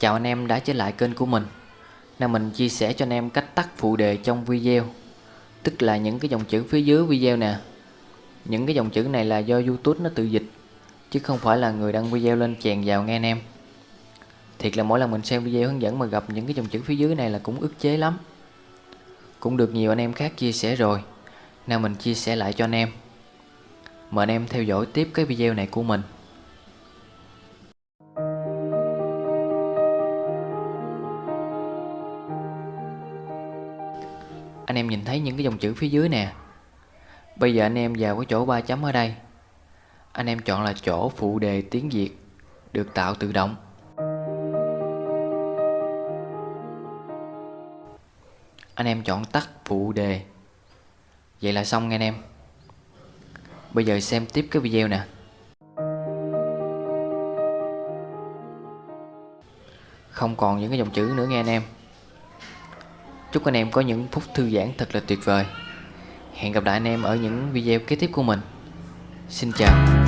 Chào anh em đã trở lại kênh của mình. Nay mình chia sẻ cho anh em cách tắt phụ đề trong video, Tức là những cái dòng chữ phía dưới video nè. Những cái dòng chữ này là do Youtube nó tự dịch, Chứ không phải là người đăng video lên chèn vào nghe anh em. Thiệt là mỗi lần mình xem video hướng dẫn mà gặp những cái dòng chữ phía dưới này là cũng ức chế lắm. Cũng được nhiều anh em khác chia sẻ rồi. Nào mình chia sẻ lại cho anh em. Mời anh em theo dõi tiếp cái video này của mình. Anh em nhìn thấy những cái dòng chữ phía dưới nè. Bây giờ anh em vào cái chỗ ba chấm ở đây. Anh em chọn là chỗ phụ đề tiếng Việt, Được tạo tự động. Anh em chọn tắt phụ đề. Vậy là xong, nghe anh em. Bây giờ xem tiếp cái video nè. Không còn những cái dòng chữ nữa, nghe anh em. Chúc anh em có những phút thư giãn thật là tuyệt vời. Hẹn gặp lại anh em ở những video kế tiếp của mình. Xin chào.